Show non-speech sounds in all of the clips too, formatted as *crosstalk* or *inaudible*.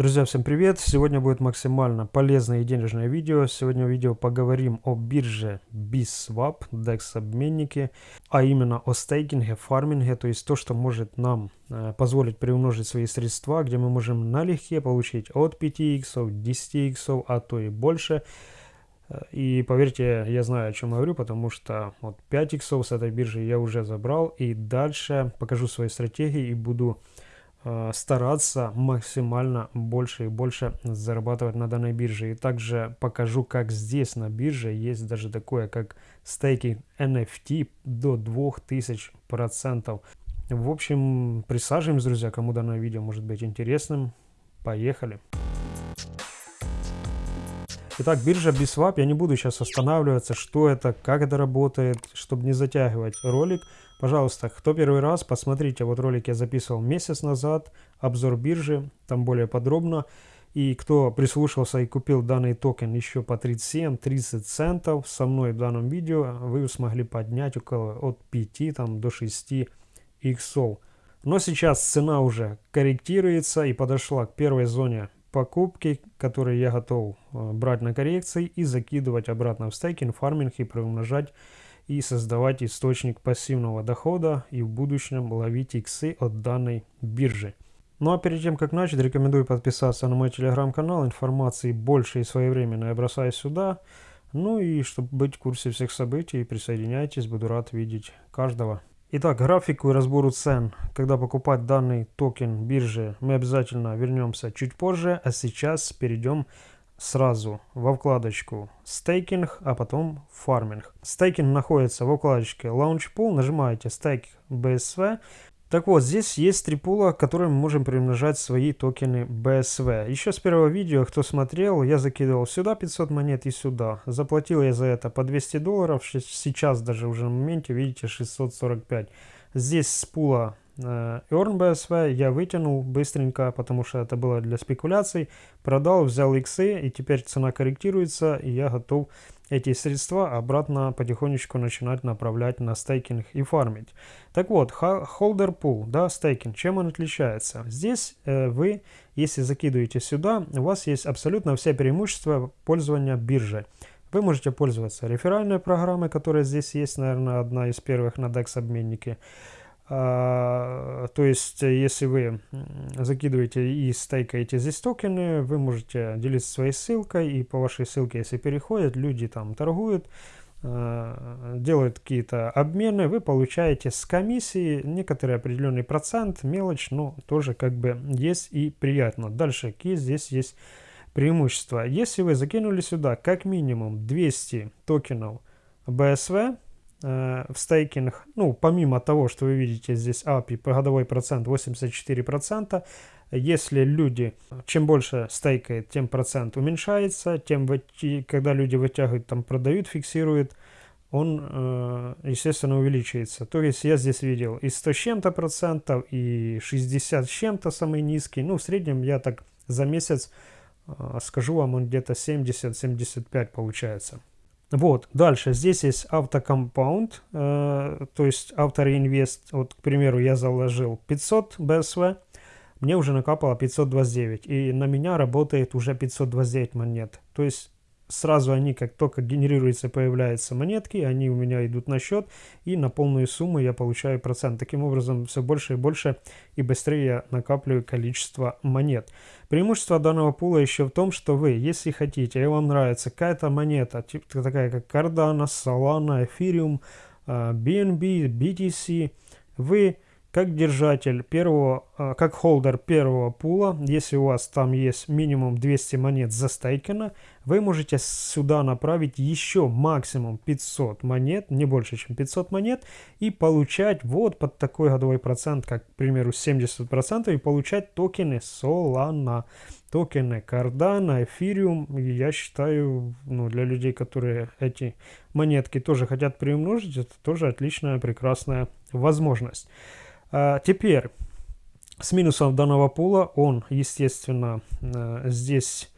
Друзья, всем привет! Сегодня будет максимально полезное и денежное видео. Сегодня в видео поговорим о бирже BISWAP, DEX обменники, а именно о стейкинге, фарминге, то есть то, что может нам э, позволить приумножить свои средства, где мы можем налегке получить от 5 иксов, 10 иксов, а то и больше. Э, и поверьте, я знаю, о чем говорю, потому что вот 5 иксов с этой биржи я уже забрал. И дальше покажу свои стратегии и буду стараться максимально больше и больше зарабатывать на данной бирже. И также покажу, как здесь на бирже есть даже такое, как стейкинг NFT до 2000%. В общем, присаживаемся, друзья, кому данное видео может быть интересным. Поехали! Итак, биржа BISWAP, я не буду сейчас останавливаться, что это, как это работает, чтобы не затягивать ролик. Пожалуйста, кто первый раз, посмотрите, вот ролик я записывал месяц назад, обзор биржи, там более подробно. И кто прислушался и купил данный токен еще по 37-30 центов со мной в данном видео, вы смогли поднять около от 5 там, до 6 иксов. Но сейчас цена уже корректируется и подошла к первой зоне покупки, которые я готов э, брать на коррекции и закидывать обратно в стейкинг, фарминг и приумножать и создавать источник пассивного дохода и в будущем ловить иксы от данной биржи. Ну а перед тем как начать, рекомендую подписаться на мой телеграм-канал, информации больше и своевременно я бросаю сюда. Ну и чтобы быть в курсе всех событий, присоединяйтесь, буду рад видеть каждого. Итак, графику и разбору цен, когда покупать данный токен биржи, мы обязательно вернемся чуть позже, а сейчас перейдем сразу во вкладочку стейкинг, а потом фарминг. Стейкинг находится во вкладочке Launch Pool, нажимаете стейк BSV, так вот, здесь есть три пула, которыми мы можем приумножать свои токены BSV. Еще с первого видео, кто смотрел, я закидывал сюда 500 монет и сюда. Заплатил я за это по 200 долларов, сейчас даже уже на моменте, видите, 645. Здесь с пула э, Earn BSV я вытянул быстренько, потому что это было для спекуляций. Продал, взял иксы, и теперь цена корректируется, и я готов эти средства обратно потихонечку начинать направлять на стейкинг и фармить. Так вот, holder pool, да, стейкинг, чем он отличается? Здесь э, вы, если закидываете сюда, у вас есть абсолютно все преимущества пользования биржей. Вы можете пользоваться реферальной программой, которая здесь есть, наверное, одна из первых на DEX обменнике. А, то есть, если вы закидываете и стейкаете здесь токены, вы можете делиться своей ссылкой, и по вашей ссылке, если переходят, люди там торгуют, а, делают какие-то обмены, вы получаете с комиссии некоторый определенный процент, мелочь, но тоже как бы есть и приятно. Дальше, какие здесь есть преимущества. Если вы закинули сюда как минимум 200 токенов BSV, Э, в стейкинг, ну, помимо того, что вы видите здесь API, годовой процент 84%, если люди, чем больше стейкает, тем процент уменьшается, тем, когда люди вытягивают, там продают, фиксируют, он, э, естественно, увеличивается. То есть я здесь видел и 100 с чем-то процентов, и 60 с чем-то самый низкий. Ну, в среднем я так за месяц, э, скажу вам, он где-то 70-75 получается. Вот, дальше, здесь есть автокомпаунд, э, то есть автореинвест, вот, к примеру, я заложил 500 BSV, мне уже накапало 529, и на меня работает уже 529 монет. То есть сразу они, как только генерируются, появляются монетки, они у меня идут на счет, и на полную сумму я получаю процент. Таким образом, все больше и больше и быстрее я накапливаю количество монет. Преимущество данного пула еще в том, что вы, если хотите, и вам нравится какая-то монета, типа такая как Cardano, Solana, Ethereum, BNB, BTC, вы как держатель первого, а, как холдер первого пула, если у вас там есть минимум 200 монет застейкано, вы можете сюда направить еще максимум 500 монет, не больше, чем 500 монет, и получать вот под такой годовой процент, как, к примеру, 70%, и получать токены Solana, токены Cardano, Ethereum. Я считаю, ну, для людей, которые эти монетки тоже хотят приумножить, это тоже отличная, прекрасная возможность. А, теперь, с минусом данного пула, он, естественно, э, здесь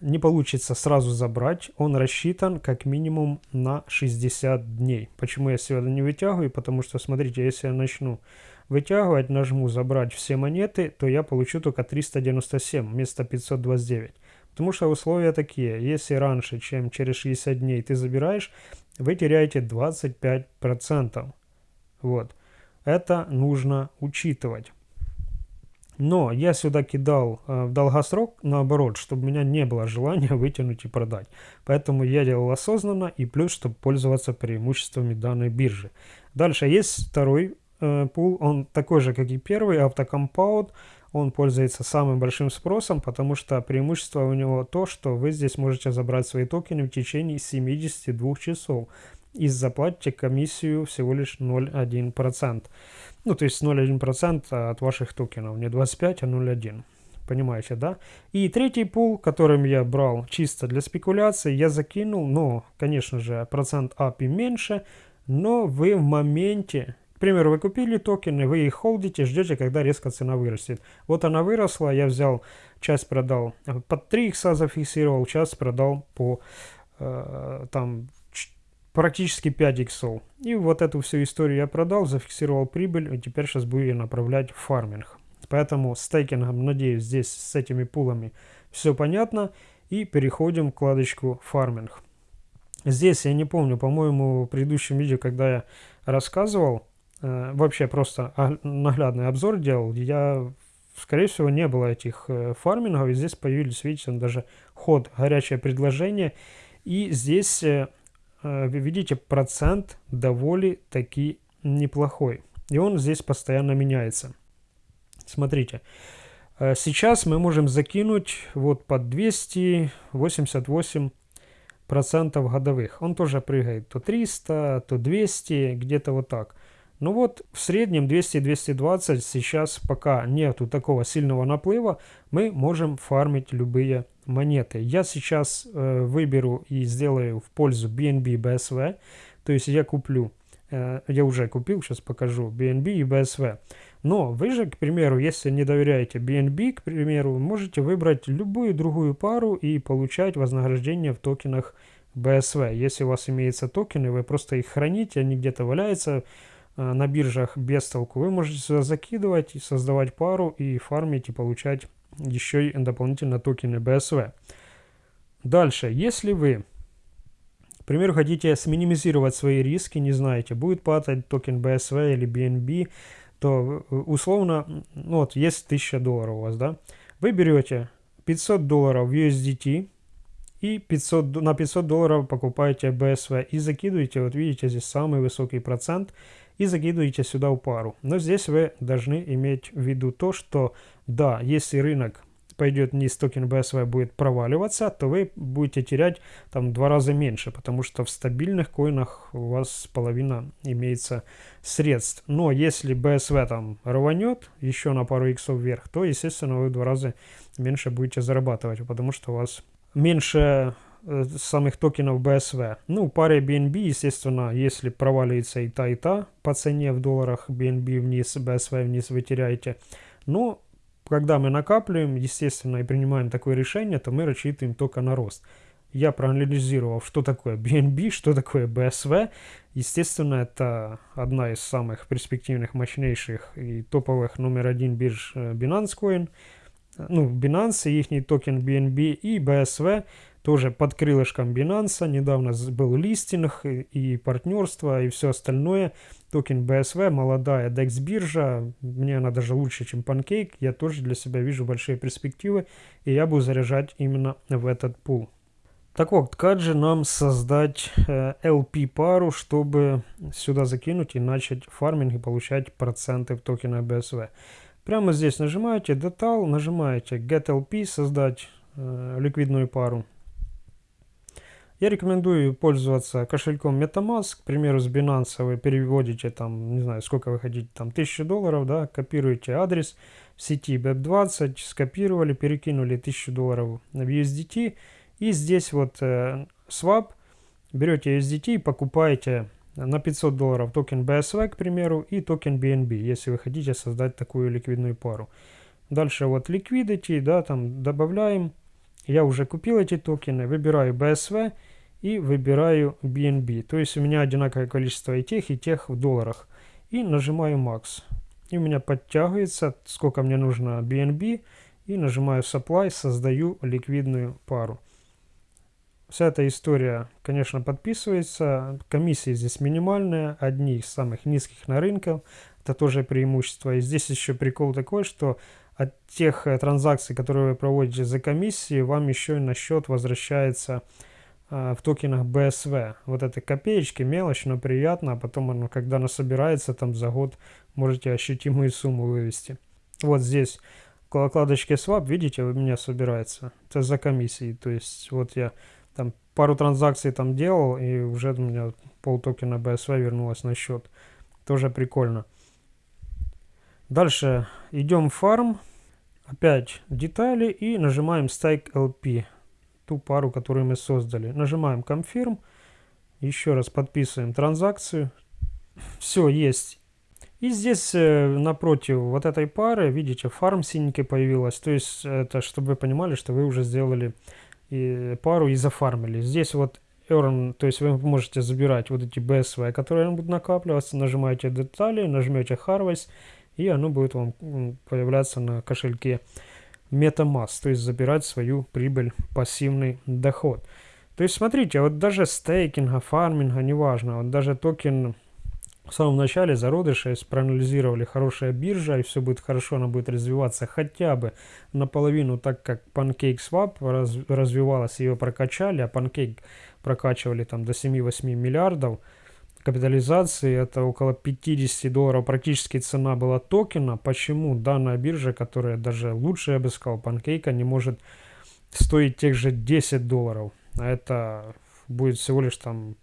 не получится сразу забрать. Он рассчитан как минимум на 60 дней. Почему я сегодня не вытягиваю? Потому что, смотрите, если я начну вытягивать, нажму забрать все монеты, то я получу только 397 вместо 529. Потому что условия такие, если раньше, чем через 60 дней ты забираешь, вы теряете 25%. Вот. Это нужно учитывать. Но я сюда кидал э, в долгосрок наоборот, чтобы у меня не было желания *laughs* вытянуть и продать. Поэтому я делал осознанно и плюс, чтобы пользоваться преимуществами данной биржи. Дальше есть второй э, пул, он такой же, как и первый, автокомпаунд. Он пользуется самым большим спросом, потому что преимущество у него то, что вы здесь можете забрать свои токены в течение 72 часов и заплатите комиссию всего лишь 0,1%. Ну, то есть 0,1% от ваших токенов, не 25, а 0,1. Понимаете, да? И третий пул, которым я брал чисто для спекуляции, я закинул, но, конечно же, процент API меньше, но вы в моменте, к примеру, вы купили токены, вы их холдите, ждете, когда резко цена вырастет. Вот она выросла, я взял, часть продал под 3 икса зафиксировал, часть продал по э, там практически 5 иксов. И вот эту всю историю я продал, зафиксировал прибыль, и теперь сейчас буду ее направлять в фарминг. Поэтому с стейкингом, надеюсь, здесь с этими пулами все понятно. И переходим к вкладочку фарминг. Здесь, я не помню, по-моему, в предыдущем видео, когда я рассказывал, э, вообще просто наглядный обзор делал, я, скорее всего, не было этих э, фармингов, и здесь появились, видите, даже ход, горячее предложение. И здесь э, вы видите, процент довольно таки неплохой. И он здесь постоянно меняется. Смотрите. Э, сейчас мы можем закинуть вот под 288 процентов годовых. Он тоже прыгает то 300, то 200, где-то вот так. Ну вот в среднем 200-220 сейчас пока нету такого сильного наплыва, мы можем фармить любые монеты. Я сейчас э, выберу и сделаю в пользу BNB BSV, то есть я куплю, э, я уже купил, сейчас покажу BNB и BSV. Но вы же, к примеру, если не доверяете BNB, к примеру, можете выбрать любую другую пару и получать вознаграждение в токенах BSV. Если у вас имеются токены, вы просто их храните, они где-то валяются, Э, на биржах без толку, вы можете сюда закидывать, создавать пару и фармить и получать еще и дополнительно токены BSV. Дальше, если вы, к примеру, хотите сминимизировать свои риски, не знаете, будет падать токен BSV или BNB, то э, условно, ну вот есть 1000 долларов у вас, да, вы берете 500 долларов в USDT и 500, на 500 долларов покупаете BSV и закидываете, вот видите, здесь самый высокий процент – и закидываете сюда в пару. Но здесь вы должны иметь в виду то, что да, если рынок пойдет вниз, токен BSV будет проваливаться, то вы будете терять там два раза меньше, потому что в стабильных коинах у вас половина имеется средств. Но если BSV там рванет еще на пару иксов вверх, то, естественно, вы в два раза меньше будете зарабатывать, потому что у вас меньше Э, самых токенов BSV. Ну, паре BNB, естественно, если проваливается и та, и та по цене в долларах, BNB вниз, BSV вниз вы теряете. Но когда мы накапливаем, естественно, и принимаем такое решение, то мы рассчитываем только на рост. Я проанализировал, что такое BNB, что такое BSV. Естественно, это одна из самых перспективных, мощнейших и топовых номер один бирж э, Binance Coin. Ну, Binance, их токен BNB и BSV тоже под крылышком Binance. Недавно был листинг и, партнерство и все остальное. Токен BSV, молодая DEX биржа. Мне она даже лучше, чем Pancake. Я тоже для себя вижу большие перспективы. И я буду заряжать именно в этот пул. Так вот, как же нам создать э, LP пару, чтобы сюда закинуть и начать фарминг и получать проценты в токена BSV? Прямо здесь нажимаете Detail, нажимаете Get LP, создать э, ликвидную пару. Я рекомендую пользоваться кошельком MetaMask. К примеру, с Binance вы переводите там, не знаю, сколько вы хотите, там 1000 долларов, да, копируете адрес в сети BEP20, скопировали, перекинули 1000 долларов в USDT. И здесь вот э, swap, берете USDT и покупаете на 500 долларов токен BSV, к примеру, и токен BNB, если вы хотите создать такую ликвидную пару. Дальше вот liquidity, да, там добавляем я уже купил эти токены, выбираю BSV и выбираю BNB. То есть у меня одинаковое количество и тех, и тех в долларах. И нажимаю Max. И у меня подтягивается, сколько мне нужно BNB. И нажимаю Supply, создаю ликвидную пару. Вся эта история, конечно, подписывается. Комиссии здесь минимальные, одни из самых низких на рынке. Это тоже преимущество. И здесь еще прикол такой, что от тех э, транзакций, которые вы проводите за комиссии, вам еще и на счет возвращается в токенах BSV. Вот это копеечки, мелочь, но приятно, а потом оно, когда оно собирается, там за год можете ощутимую сумму вывести. Вот здесь около вкладочки Swap, видите, у меня собирается. Это за комиссии, то есть вот я там пару транзакций там делал, и уже у меня пол токена BSV вернулось на счет. Тоже прикольно. Дальше идем в фарм. Опять детали и нажимаем Stake LP. Ту пару, которую мы создали. Нажимаем Confirm. Еще раз подписываем транзакцию. Все, есть. И здесь э, напротив вот этой пары, видите, фарм синенький появилась. То есть это, чтобы вы понимали, что вы уже сделали и пару и зафармили. Здесь вот earn, то есть вы можете забирать вот эти BSV, которые будут накапливаться. Нажимаете детали, нажмете Harvest и оно будет вам появляться на кошельке MetaMask, то есть забирать свою прибыль, пассивный доход. То есть смотрите, вот даже стейкинга, фарминга, неважно, вот даже токен в самом начале зародыша, если проанализировали хорошая биржа и все будет хорошо, она будет развиваться хотя бы наполовину так, как PancakeSwap раз, развивалась, ее прокачали, а Pancake прокачивали там до 7-8 миллиардов, капитализации, это около 50 долларов практически цена была токена. Почему данная биржа, которая даже лучше, я бы сказал, панкейка, не может стоить тех же 10 долларов? А это будет всего лишь там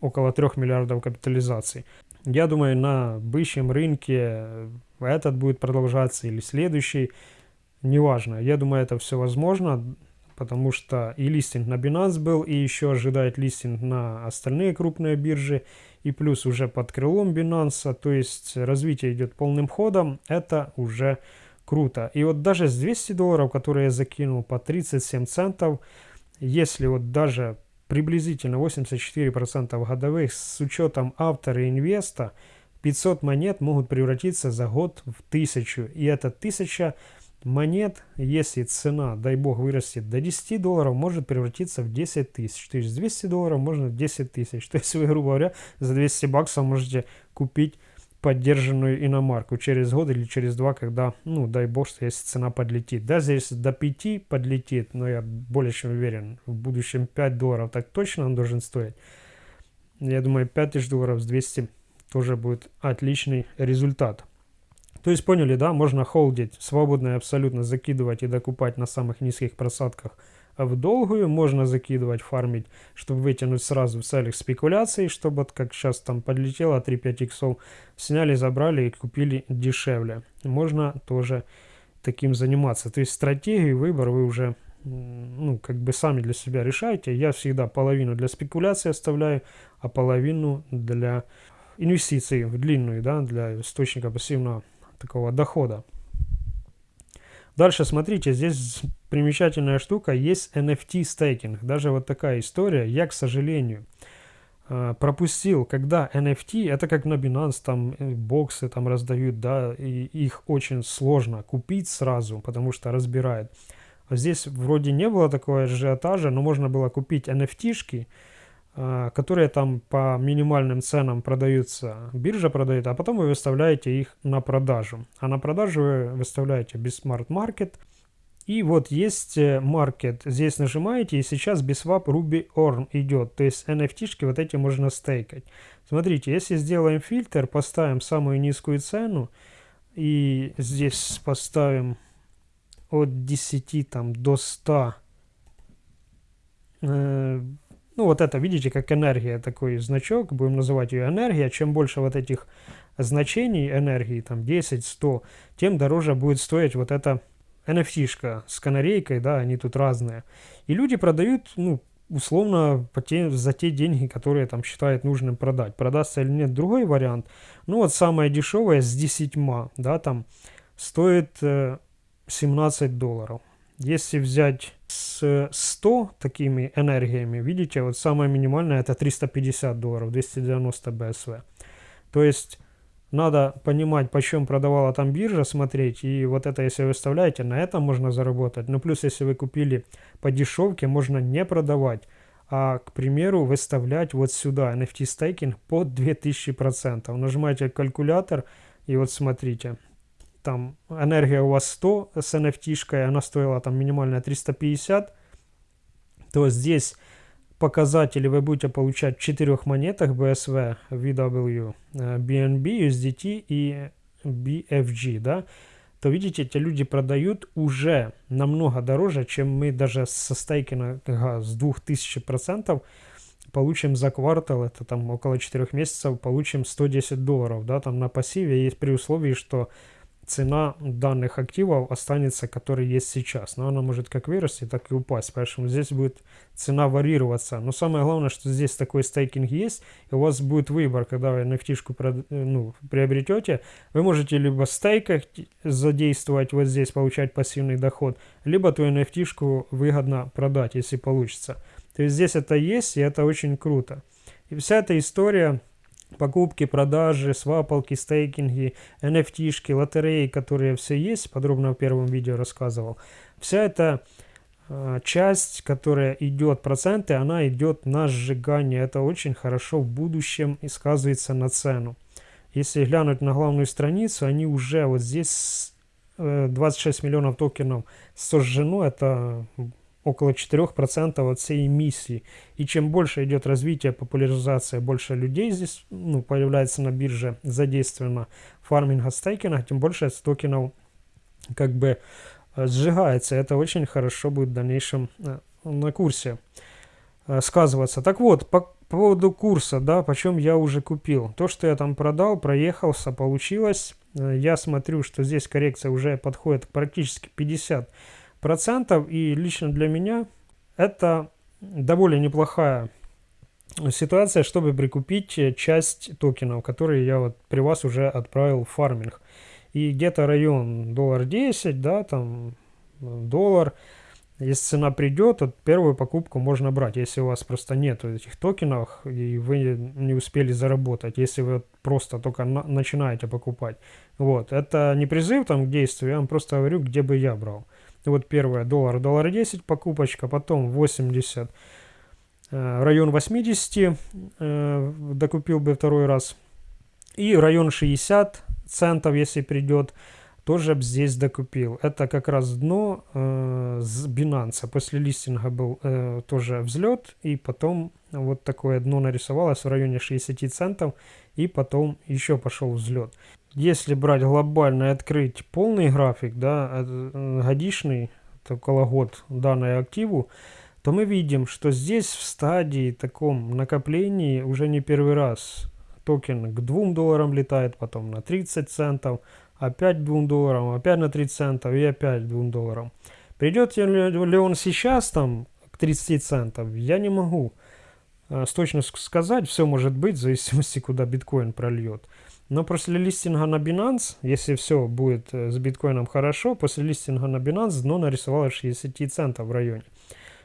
около 3 миллиардов капитализации. Я думаю, на бычьем рынке этот будет продолжаться или следующий, неважно. Я думаю, это все возможно потому что и листинг на Binance был, и еще ожидает листинг на остальные крупные биржи, и плюс уже под крылом Binance, то есть развитие идет полным ходом, это уже круто. И вот даже с 200 долларов, которые я закинул по 37 центов, если вот даже приблизительно 84% годовых с учетом автора и инвеста, 500 монет могут превратиться за год в 1000. И эта 1000 монет, если цена, дай бог, вырастет до 10 долларов, может превратиться в 10 тысяч. То есть 200 долларов можно в 10 тысяч. *laughs* То есть вы, грубо говоря, за 200 баксов можете купить поддержанную иномарку через год или через два, когда, ну, дай бог, что если цена подлетит. Даже если до 5 подлетит, но я более чем уверен, в будущем 5 долларов так точно он должен стоить. Я думаю, 5000 долларов с 200 тоже будет отличный результат. То есть поняли, да, можно холдить, свободно и абсолютно закидывать и докупать на самых низких просадках в долгую, можно закидывать, фармить, чтобы вытянуть сразу в целях спекуляций, чтобы как сейчас там подлетело 3-5 иксов, сняли, забрали и купили дешевле. Можно тоже таким заниматься. То есть стратегию, выбор вы уже ну, как бы сами для себя решаете. Я всегда половину для спекуляции оставляю, а половину для инвестиций в длинную, да, для источника пассивного такого дохода. Дальше смотрите, здесь примечательная штука, есть NFT стейкинг. Даже вот такая история. Я, к сожалению, э, пропустил, когда NFT, это как на Binance, там э, боксы там раздают, да, и их очень сложно купить сразу, потому что разбирает. Здесь вроде не было такого ажиотажа, но можно было купить NFT-шки, которые там по минимальным ценам продаются, биржа продает, а потом вы выставляете их на продажу. А на продажу вы выставляете без Smart Market. И вот есть Market, э, здесь нажимаете, и сейчас BSwap Ruby Orn идет. То есть NFT-шки вот эти можно стейкать. Смотрите, если сделаем фильтр, поставим самую низкую цену, и здесь поставим от 10 там, до 100 ну, вот это, видите, как энергия, такой значок, будем называть ее энергия. Чем больше вот этих значений энергии, там 10, 100, тем дороже будет стоить вот эта NFT-шка с канарейкой, да, они тут разные. И люди продают, ну, условно по те, за те деньги, которые там считают нужным продать. Продастся или нет, другой вариант. Ну, вот самое дешевое с 10, да, там стоит э, 17 долларов. Если взять с 100 такими энергиями, видите, вот самое минимальное это 350 долларов, 290 BSV. То есть надо понимать, почем продавала там биржа, смотреть, и вот это, если вы вставляете, на этом можно заработать. Ну, плюс, если вы купили по дешевке, можно не продавать, а, к примеру, выставлять вот сюда NFT стейкинг под 2000%. Нажимаете калькулятор, и вот смотрите, там энергия у вас 100 с NFT-шкой, она стоила там минимальная 350, то здесь показатели вы будете получать в четырех монетах BSV, VW, BNB, USDT и BFG, да, то видите, эти люди продают уже намного дороже, чем мы даже со стейкинга с 2000% получим за квартал, это там около 4 месяцев, получим 110 долларов, да, там на пассиве есть при условии, что цена данных активов останется, который есть сейчас. Но она может как вырасти, так и упасть. Поэтому здесь будет цена варьироваться. Но самое главное, что здесь такой стейкинг есть, и у вас будет выбор, когда вы nft ну, приобретете. Вы можете либо стейкать, задействовать вот здесь, получать пассивный доход, либо ту nft выгодно продать, если получится. То есть здесь это есть, и это очень круто. И вся эта история покупки, продажи, свапалки, стейкинги, NFT-шки, лотереи, которые все есть, подробно в первом видео рассказывал. Вся эта э, часть, которая идет, проценты, она идет на сжигание. Это очень хорошо в будущем и сказывается на цену. Если глянуть на главную страницу, они уже вот здесь 26 э, миллионов токенов сожжено. Это около 4% от всей эмиссии. И чем больше идет развитие, популяризация, больше людей здесь ну, появляется на бирже задействовано фарминга стейкинга, тем больше токенов как бы э, сжигается. Это очень хорошо будет в дальнейшем э, на курсе э, сказываться. Так вот, по, по поводу курса, да, почем я уже купил. То, что я там продал, проехался, получилось. Я смотрю, что здесь коррекция уже подходит практически 50 процентов. И лично для меня это довольно неплохая ситуация, чтобы прикупить часть токенов, которые я вот при вас уже отправил в фарминг. И где-то район доллар 10, да, там доллар. Если цена придет, то первую покупку можно брать, если у вас просто нет этих токенов и вы не успели заработать, если вы просто только на начинаете покупать. Вот, это не призыв там к действию, я вам просто говорю, где бы я брал. Вот первое, доллар, доллар 10 покупочка, потом 80, э, район 80 э, докупил бы второй раз. И район 60 центов, если придет, тоже здесь докупил. Это как раз дно э, с Binance. После листинга был тоже взлет, и потом вот такое дно нарисовалось в районе 60 центов, и потом еще пошел взлет если брать глобально и открыть полный график, да, э, годичный, это около год данной активу, то мы видим, что здесь в стадии таком накоплении уже не первый раз токен к 2 долларам летает, потом на 30 центов, опять 2 долларам, опять на 30 центов и опять 2 долларам. Придет ли он сейчас там к 30 центов, я не могу э, с точностью сказать, все может быть в зависимости, куда биткоин прольет. Но после листинга на Binance, если все будет э, с биткоином хорошо, после листинга на Binance дно нарисовало 60 центов в районе,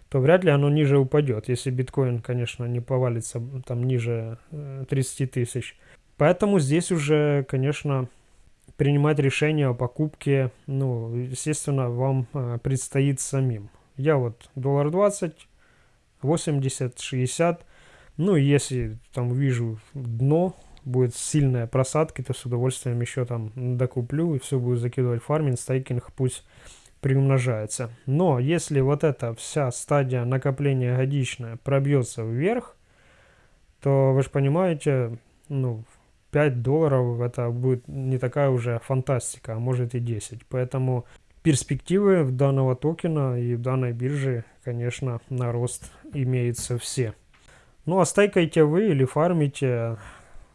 то вряд ли оно ниже упадет, если биткоин, конечно, не повалится там ниже 30 э, тысяч. Поэтому здесь уже, конечно, принимать решение о покупке, ну, естественно, вам э, предстоит самим. Я вот доллар 20, 80, 60, ну, если там вижу дно, будет сильная просадка, то с удовольствием еще там докуплю и все буду закидывать фарминг, стейкинг пусть приумножается. Но если вот эта вся стадия накопления годичная пробьется вверх, то вы же понимаете, ну, 5 долларов это будет не такая уже фантастика, а может и 10. Поэтому перспективы в данного токена и в данной бирже, конечно, на рост имеются все. Ну а стейкаете вы или фармите,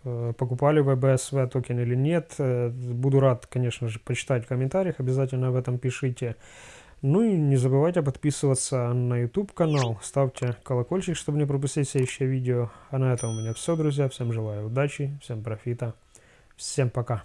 покупали вы BSV токен или нет. Э, буду рад, конечно же, почитать в комментариях, обязательно об этом пишите. Ну и не забывайте подписываться на YouTube канал, ставьте колокольчик, чтобы не пропустить следующее видео. А на этом у меня все, друзья. Всем желаю удачи, всем профита, всем пока.